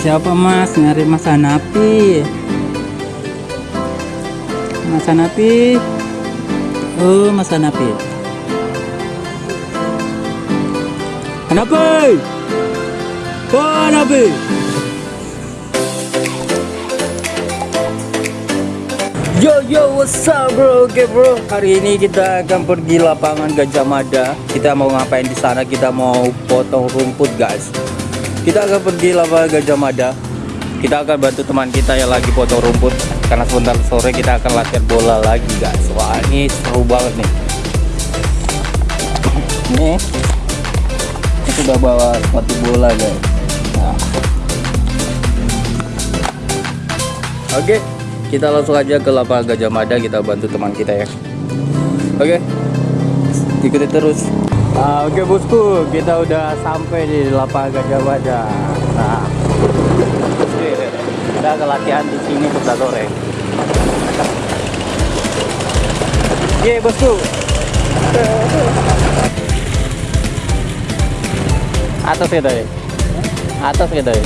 Siapa mas? Nyari Mas Hanapi. Mas Hanapi. Oh, Mas Hanapi. Hanapi. Oh, Hanapi. Yo yo what's up bro Oke bro hari ini kita akan pergi lapangan Gajah Mada Kita mau ngapain di sana Kita mau potong rumput guys Kita akan pergi lapangan Gajah Mada. Kita akan bantu teman kita yang lagi potong rumput. Karena sebentar sore kita akan latihan bola lagi guys. Wah ini seru banget nih. Nih. Kita sudah bawa sepatu bola guys. Nah. Oke kita langsung aja ke lapangan Gajah Mada. Kita bantu teman kita ya. Oke. Ikuti terus nah, oke bosku. Kita udah sampai di lapangan Gajah Mada nah. Kita akan latihan di sini sebentar sore Oke bosku. Atas kita ya atas kita ya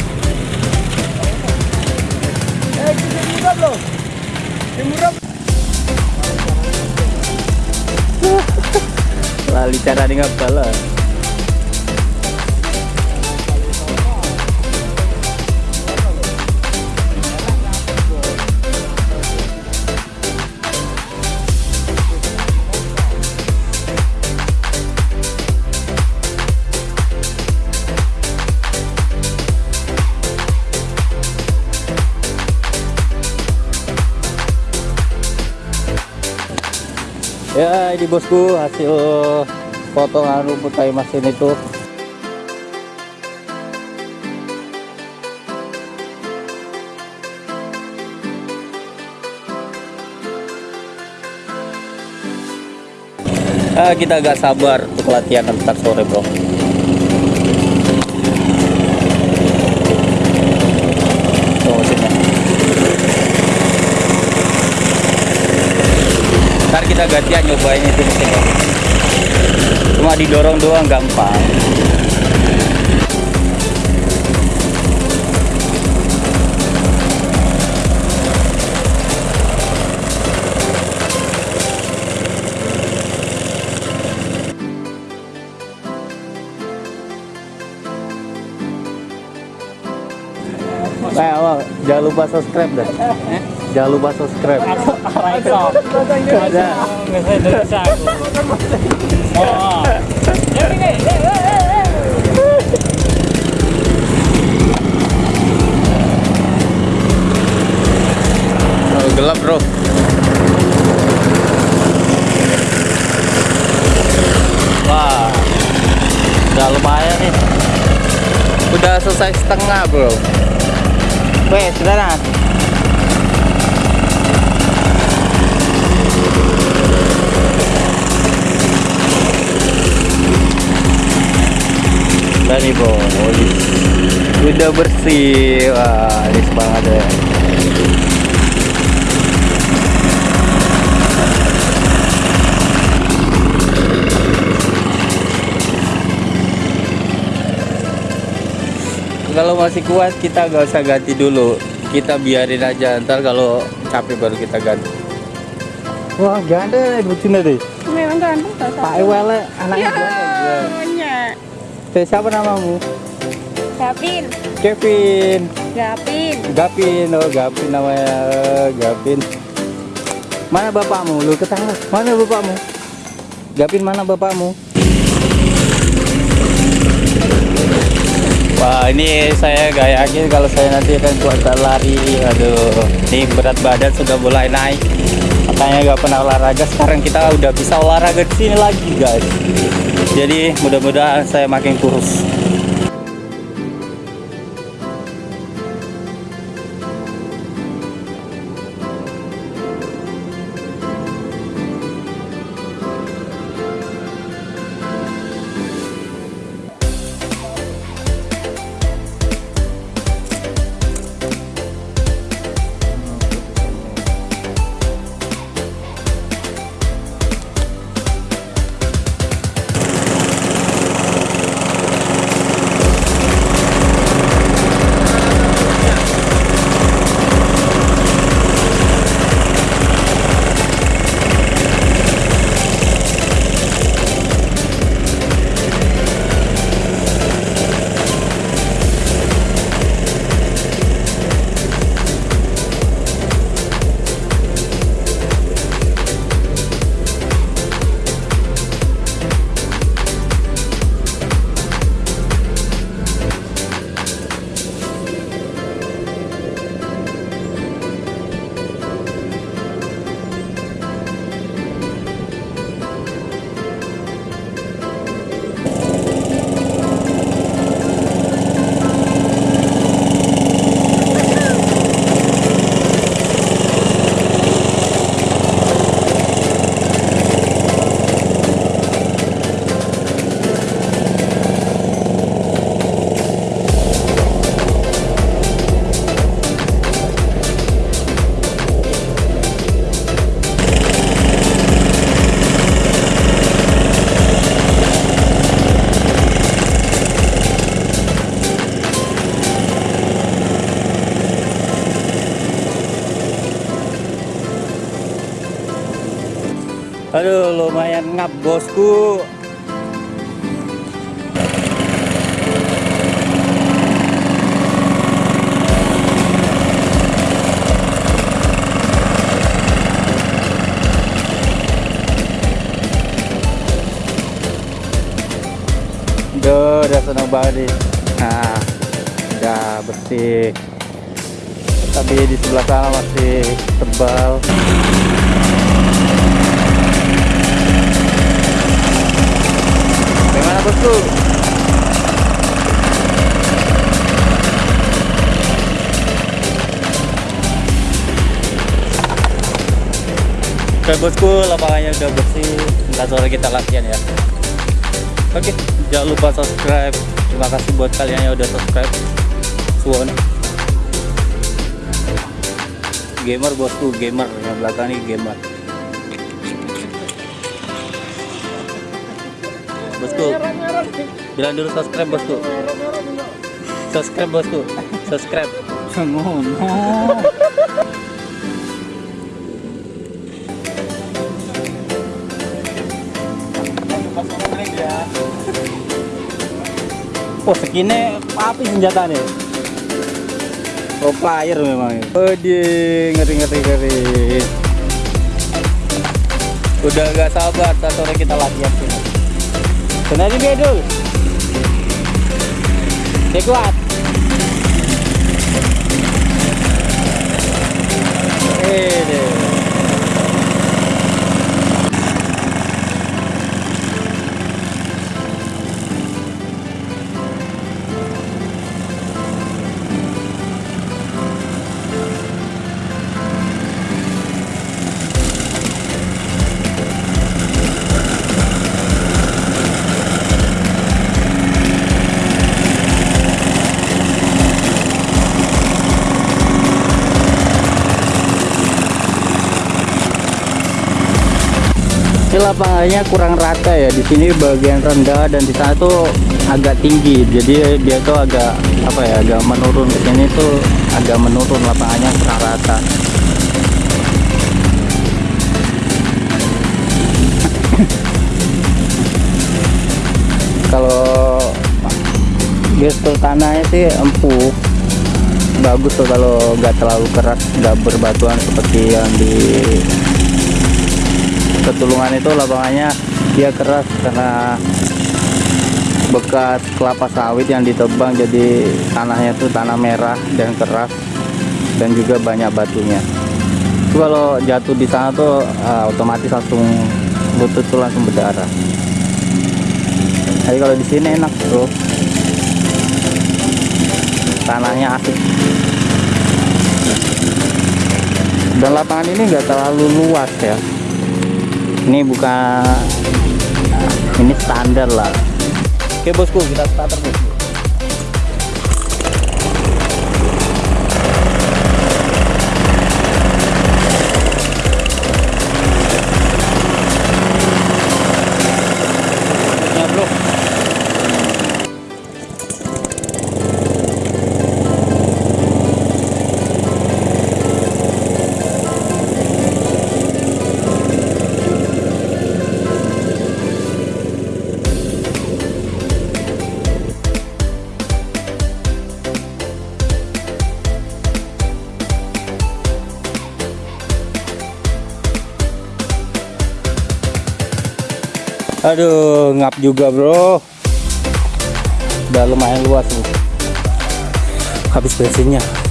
lali cara dengan bala ya ini bosku hasil potongan rumput kayu mesin itu ah, kita agak sabar untuk latihan ntar sore bro Tuh, mesinnya. ntar kita gantian nyobain itu mesin cuma didorong doang gampang. Nah, awal, jangan lupa subscribe dah. Jangan lupa subscribe. Raiso. Ada. Bahasa Indonesia aku. Oh. Gelap bro. Wah, udah lumayan nih. Udah selesai setengah bro. Weh, saudara. Nih bro, udah bersih. Wah, ini banget ya. kalau masih kuat kita gak usah ganti dulu kita biarin aja ntar kalau capek baru kita ganti wah ganda lucunya deh Memang ganteng tak Pak. Ewele anaknya Ya, ganda punya. Eh, siapa namamu? Gapin, Kevin Gapin. Gapin oh Gapin namanya Gapin mana bapakmu? Lu ketangga mana bapakmu? Gapin mana bapakmu? Wah ini saya gak yakin kalau saya nanti akan kuat lari. Aduh ini berat badan sudah mulai naik Makanya gak pernah olahraga Sekarang kita udah bisa olahraga di sini lagi guys. Jadi mudah-mudahan saya makin kurus Aduh, lumayan ngap bosku. Udah seneng banget nih. Nah, udah bersih. Tapi di sebelah sana masih tebal. Bosku? Oke bosku, lapangannya udah bersih. Ntar sore kita latihan ya. Oke, jangan lupa subscribe. Terima kasih buat kalian yang udah subscribe. Suwon. Gamer bosku, gamer. Yang belakang ini gamer. Bosku, bilang dulu subscribe bosku. Subscribe bosku. Subscribe. Ngono. Oh segini api senjata nih Pro player memang Waduh ngeri ngeri ngeri Udah gak sabar saat sore kita latihan Kena juga dulu Dia kuat. Eh deh lapangannya kurang rata ya. Di sini bagian rendah dan di sana tuh agak tinggi. Jadi dia tuh agak apa ya, agak menurun ke sini tuh agak menurun lapangannya kurang rata. Kalau gestur tanahnya sih empuk bagus tuh kalau nggak terlalu keras nggak berbatuan seperti yang di ketulungan itu lapangannya dia keras karena bekas kelapa sawit yang ditebang jadi tanahnya tuh tanah merah dan keras dan juga banyak batunya. Itu kalau jatuh di sana tuh ah, otomatis langsung lutut tuh langsung berdarah. Tapi kalau di sini enak bro. Tanahnya asik. Dan lapangan ini enggak terlalu luas ya ini bukan ini standar lah. Oke bosku kita starter bosku Aduh, ngap juga bro. Udah lumayan luas nih. Habis bensinnya.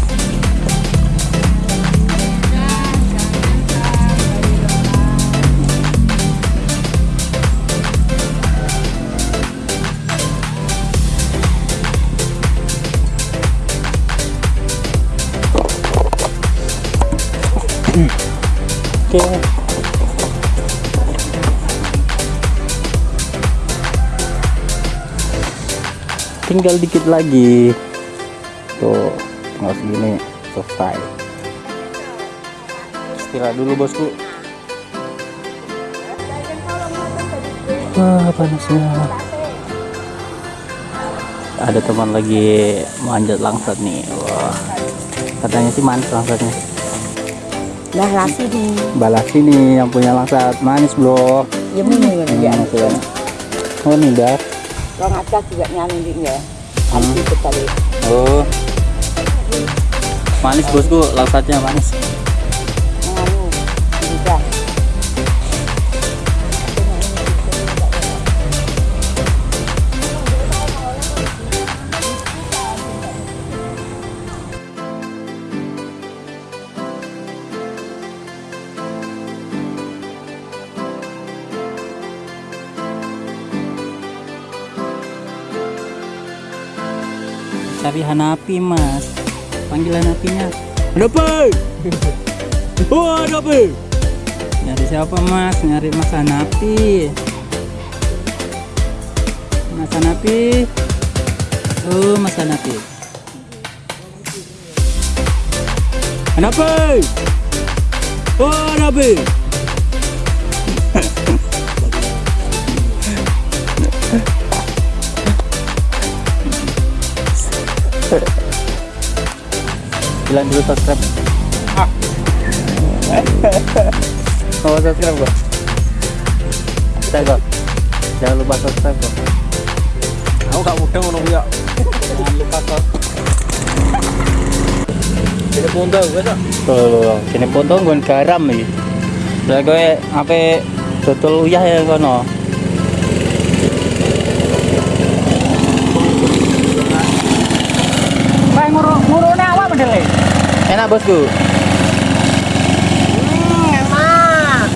Tinggal dikit lagi. Tuh tinggal segini selesai. Istirahat dulu bosku. Wah panasnya. Ada teman lagi manjat langsat nih. Wah katanya sih manis langsatnya. Lah lasi di. balas ini yang punya langsat. Manis bro. Ya mau ya. Oh ini dah Kalau ngaca juga nyanyi ya. Nanti sekali. oh manis bosku langsatnya manis cari Hanapi mas. Panggil Hanapinya Hanapi oh Hanapi nyari siapa mas? Nyari mas Hanapi mas Hanapi oh mas Hanapi Hanapi oh Hanapi bilang dulu subscribe. Ah. mau subscribe kok subscribe kok jangan lupa subscribe kok aku gak mudah ngono ya. Jangan lupa kok Jadi punta gue tak. tuh sini potong gue garam nih lah gue apa tutul uyah ya kono bosku Hmm, enak.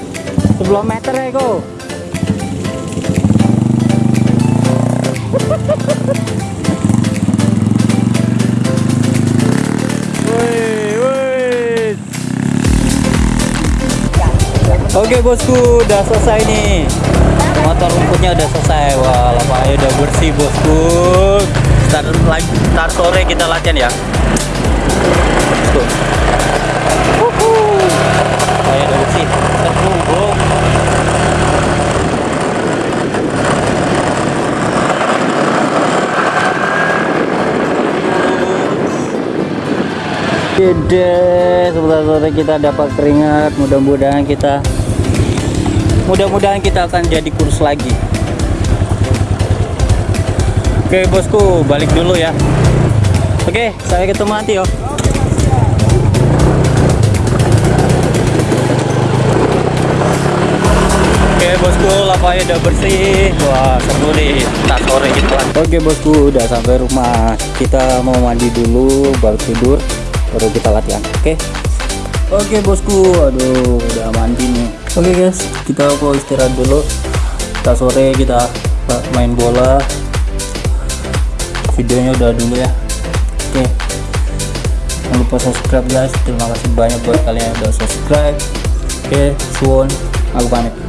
10 meter ya kok Oke bosku, udah selesai nih. Motor rumputnya udah selesai. Wah, lapangannya udah bersih bosku. Lagi, ntar sore kita latihan ya. Bersih. Seru, bro. Gede, sebentar sore kita dapat keringat. Mudah-mudahan kita, mudah-mudahan kita akan jadi kurus lagi. Oke bosku, balik dulu ya. Oke, saya ketemu nanti yo. Oke bosku, lapaknya udah bersih. Wah seru nih, tak sore gitu kan. Oke bosku, udah sampai rumah. Kita mau mandi dulu, baru tidur, baru kita latihan. Oke. Oke bosku, aduh udah mandi nih. Oke guys, kita mau istirahat dulu. Tak sore kita main bola. Videonya udah dulu ya. Oke. Jangan lupa subscribe guys. Terima kasih banyak buat kalian yang udah subscribe. Oke, suwon. Aku pamit.